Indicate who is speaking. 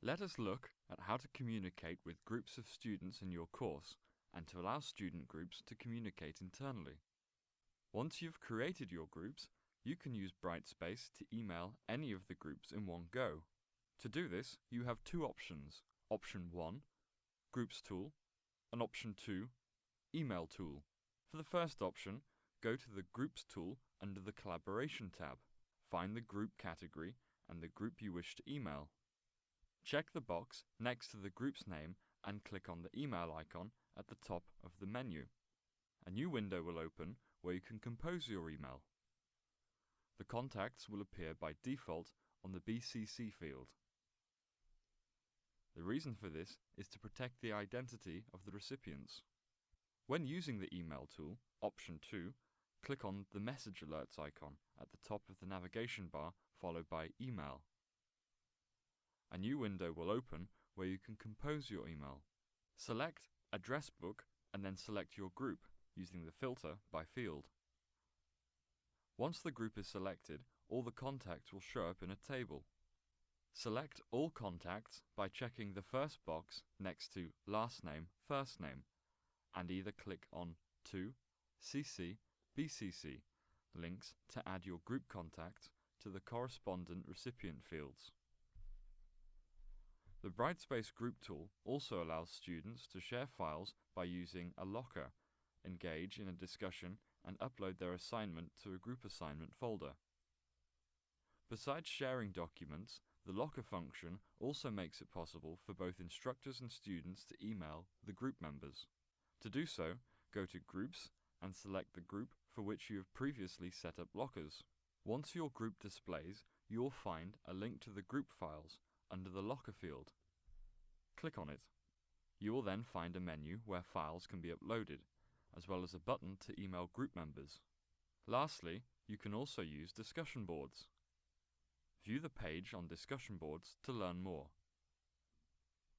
Speaker 1: Let us look at how to communicate with groups of students in your course and to allow student groups to communicate internally. Once you've created your groups, you can use Brightspace to email any of the groups in one go. To do this, you have two options. Option 1, Groups tool, and Option 2, Email tool. For the first option, go to the Groups tool under the Collaboration tab. Find the group category and the group you wish to email. Check the box next to the group's name and click on the email icon at the top of the menu. A new window will open where you can compose your email. The contacts will appear by default on the BCC field. The reason for this is to protect the identity of the recipients. When using the email tool, option 2, click on the message alerts icon at the top of the navigation bar followed by email. A new window will open where you can compose your email. Select Address Book and then select your group using the filter by field. Once the group is selected, all the contacts will show up in a table. Select All Contacts by checking the first box next to Last Name, First Name, and either click on To, CC, BCC links to add your group contact to the correspondent recipient fields. The Brightspace Group tool also allows students to share files by using a locker, engage in a discussion, and upload their assignment to a group assignment folder. Besides sharing documents, the locker function also makes it possible for both instructors and students to email the group members. To do so, go to Groups and select the group for which you have previously set up lockers. Once your group displays, you will find a link to the group files under the Locker field. Click on it. You will then find a menu where files can be uploaded, as well as a button to email group members. Lastly, you can also use discussion boards. View the page on discussion boards to learn more.